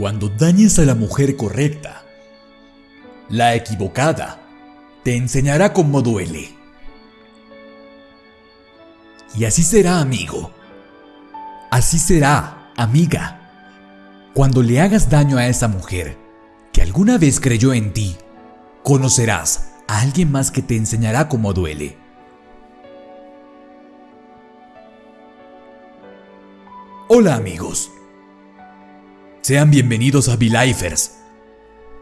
Cuando dañes a la mujer correcta, la equivocada te enseñará cómo duele. Y así será, amigo. Así será, amiga. Cuando le hagas daño a esa mujer que alguna vez creyó en ti, conocerás a alguien más que te enseñará cómo duele. Hola amigos. Sean bienvenidos a Belifers.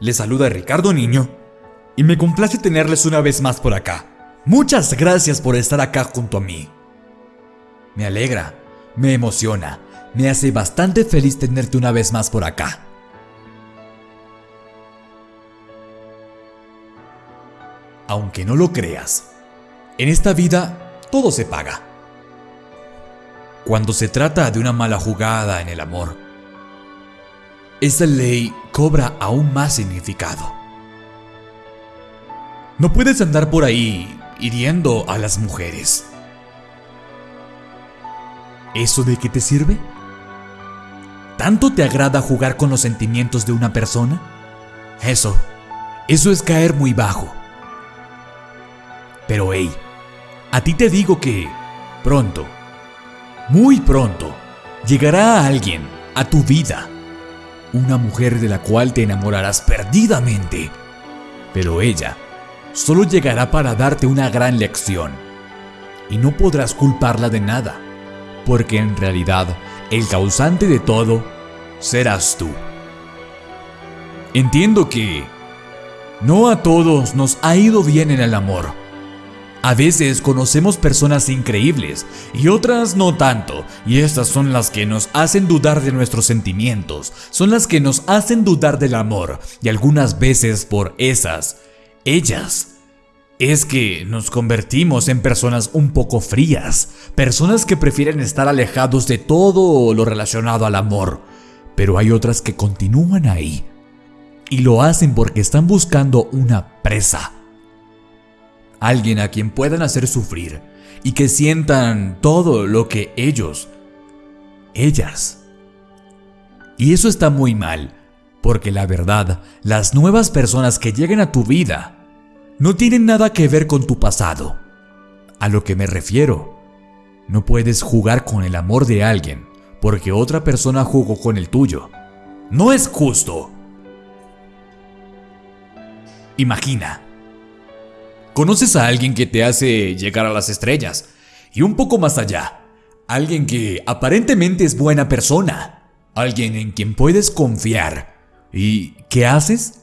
Les saluda Ricardo Niño y me complace tenerles una vez más por acá. Muchas gracias por estar acá junto a mí. Me alegra, me emociona, me hace bastante feliz tenerte una vez más por acá. Aunque no lo creas, en esta vida todo se paga. Cuando se trata de una mala jugada en el amor, esa ley cobra aún más significado. No puedes andar por ahí hiriendo a las mujeres. ¿Eso de qué te sirve? ¿Tanto te agrada jugar con los sentimientos de una persona? Eso, eso es caer muy bajo. Pero hey, a ti te digo que pronto, muy pronto, llegará alguien a tu vida. Una mujer de la cual te enamorarás perdidamente. Pero ella solo llegará para darte una gran lección. Y no podrás culparla de nada, porque en realidad el causante de todo serás tú. Entiendo que no a todos nos ha ido bien en el amor a veces conocemos personas increíbles y otras no tanto, y estas son las que nos hacen dudar de nuestros sentimientos, son las que nos hacen dudar del amor, y algunas veces por esas, ellas, es que nos convertimos en personas un poco frías, personas que prefieren estar alejados de todo lo relacionado al amor, pero hay otras que continúan ahí, y lo hacen porque están buscando una presa alguien a quien puedan hacer sufrir y que sientan todo lo que ellos, ellas. Y eso está muy mal, porque la verdad, las nuevas personas que lleguen a tu vida no tienen nada que ver con tu pasado. A lo que me refiero, no puedes jugar con el amor de alguien porque otra persona jugó con el tuyo. No es justo. Imagina, Conoces a alguien que te hace llegar a las estrellas y un poco más allá. Alguien que aparentemente es buena persona. Alguien en quien puedes confiar. ¿Y qué haces?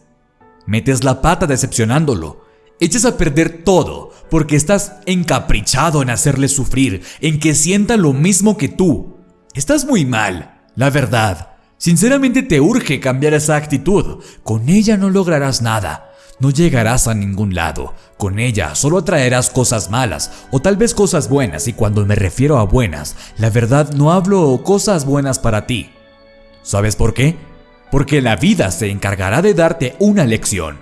Metes la pata decepcionándolo. Echas a perder todo porque estás encaprichado en hacerle sufrir, en que sienta lo mismo que tú. Estás muy mal, la verdad. Sinceramente te urge cambiar esa actitud. Con ella no lograrás nada no llegarás a ningún lado. Con ella solo atraerás cosas malas o tal vez cosas buenas y cuando me refiero a buenas, la verdad no hablo cosas buenas para ti. ¿Sabes por qué? Porque la vida se encargará de darte una lección.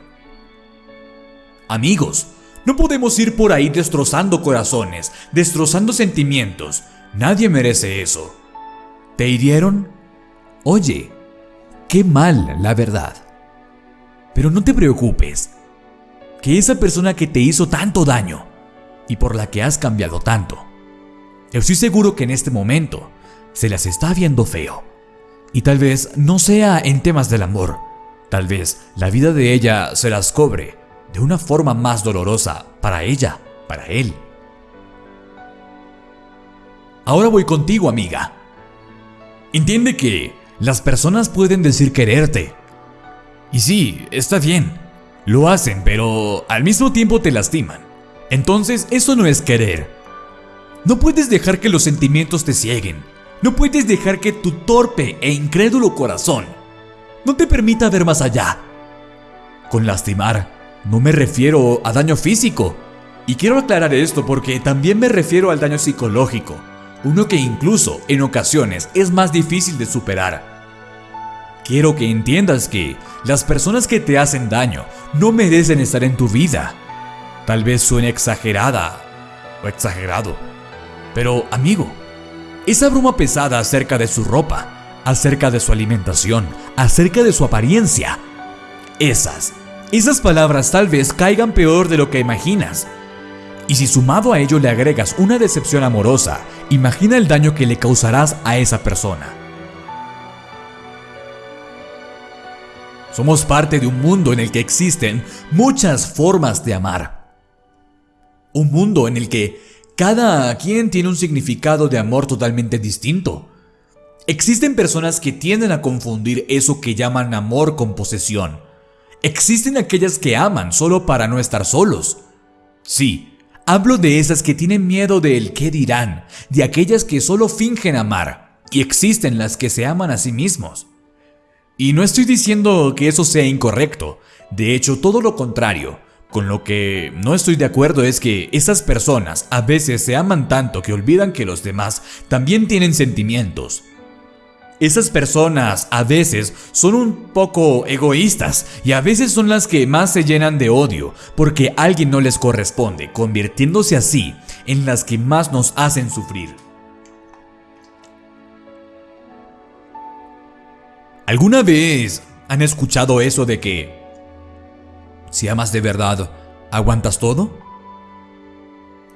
Amigos, no podemos ir por ahí destrozando corazones, destrozando sentimientos. Nadie merece eso. ¿Te hirieron? Oye, qué mal, la verdad. Pero no te preocupes, que esa persona que te hizo tanto daño y por la que has cambiado tanto, estoy seguro que en este momento se las está viendo feo. Y tal vez no sea en temas del amor, tal vez la vida de ella se las cobre de una forma más dolorosa para ella, para él. Ahora voy contigo, amiga. Entiende que las personas pueden decir quererte, y sí, está bien. Lo hacen, pero al mismo tiempo te lastiman. Entonces, eso no es querer. No puedes dejar que los sentimientos te cieguen. No puedes dejar que tu torpe e incrédulo corazón no te permita ver más allá. Con lastimar, no me refiero a daño físico. Y quiero aclarar esto porque también me refiero al daño psicológico, uno que incluso en ocasiones es más difícil de superar. Quiero que entiendas que las personas que te hacen daño no merecen estar en tu vida. Tal vez suene exagerada o exagerado. Pero amigo, esa bruma pesada acerca de su ropa, acerca de su alimentación, acerca de su apariencia. Esas, esas palabras tal vez caigan peor de lo que imaginas. Y si sumado a ello le agregas una decepción amorosa, imagina el daño que le causarás a esa persona. Somos parte de un mundo en el que existen muchas formas de amar. Un mundo en el que cada quien tiene un significado de amor totalmente distinto. Existen personas que tienden a confundir eso que llaman amor con posesión. Existen aquellas que aman solo para no estar solos. Sí, hablo de esas que tienen miedo del qué dirán, de aquellas que solo fingen amar, y existen las que se aman a sí mismos. Y no estoy diciendo que eso sea incorrecto, de hecho todo lo contrario. Con lo que no estoy de acuerdo es que esas personas a veces se aman tanto que olvidan que los demás también tienen sentimientos. Esas personas a veces son un poco egoístas y a veces son las que más se llenan de odio porque alguien no les corresponde, convirtiéndose así en las que más nos hacen sufrir. ¿Alguna vez han escuchado eso de que si amas de verdad, aguantas todo?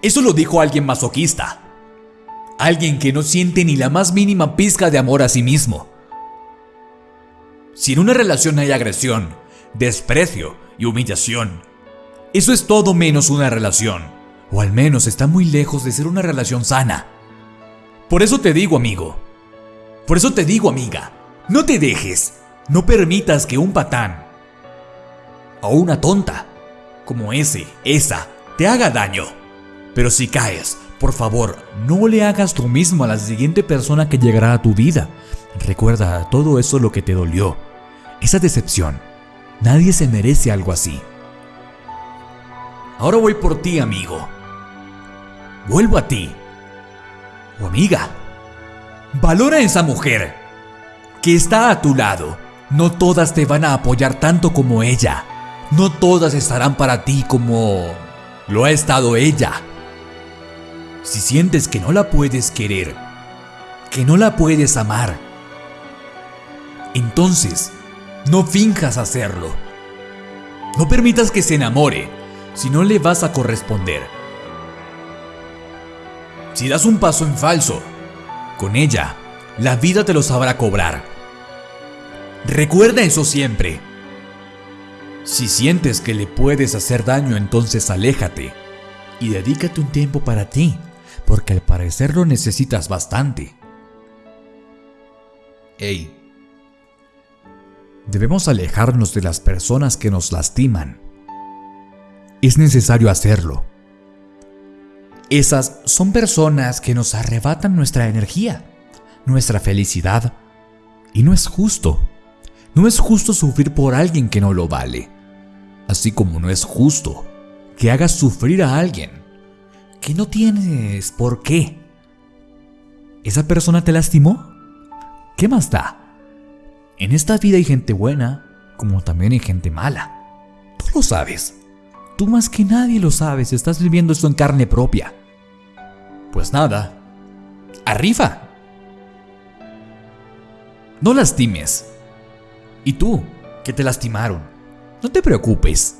Eso lo dijo alguien masoquista. Alguien que no siente ni la más mínima pizca de amor a sí mismo. Si en una relación hay agresión, desprecio y humillación, eso es todo menos una relación, o al menos está muy lejos de ser una relación sana. Por eso te digo, amigo, por eso te digo, amiga, no te dejes, no permitas que un patán o una tonta como ese, esa, te haga daño. Pero si caes, por favor, no le hagas tú mismo a la siguiente persona que llegará a tu vida. Recuerda todo eso lo que te dolió, esa decepción. Nadie se merece algo así. Ahora voy por ti, amigo. Vuelvo a ti. O amiga. Valora a esa mujer que está a tu lado. No todas te van a apoyar tanto como ella. No todas estarán para ti como lo ha estado ella. Si sientes que no la puedes querer, que no la puedes amar, entonces no finjas hacerlo. No permitas que se enamore si no le vas a corresponder. Si das un paso en falso, con ella, la vida te lo sabrá cobrar. Recuerda eso siempre. Si sientes que le puedes hacer daño, entonces aléjate y dedícate un tiempo para ti, porque al parecer lo necesitas bastante. Ey, debemos alejarnos de las personas que nos lastiman. Es necesario hacerlo. Esas son personas que nos arrebatan nuestra energía, nuestra felicidad, y no es justo. No es justo sufrir por alguien que no lo vale, así como no es justo que hagas sufrir a alguien que no tienes por qué. ¿Esa persona te lastimó? ¿Qué más da? En esta vida hay gente buena, como también hay gente mala. Tú lo sabes. Tú más que nadie lo sabes, estás viviendo esto en carne propia. Pues nada, arriba. No lastimes y tú, que te lastimaron, no te preocupes.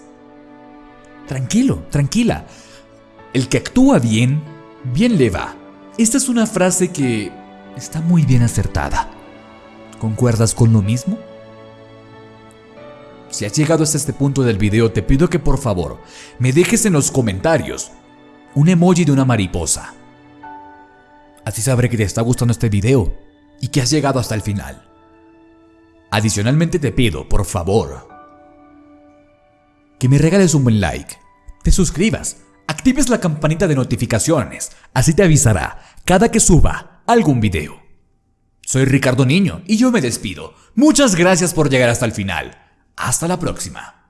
Tranquilo, tranquila. El que actúa bien, bien le va. Esta es una frase que está muy bien acertada. ¿Concuerdas con lo mismo? Si has llegado hasta este punto del video, te pido que por favor me dejes en los comentarios un emoji de una mariposa. Así sabré que te está gustando este video y que has llegado hasta el final. Adicionalmente te pido, por favor, que me regales un buen like, te suscribas, actives la campanita de notificaciones, así te avisará cada que suba algún video. Soy Ricardo Niño y yo me despido. Muchas gracias por llegar hasta el final. Hasta la próxima.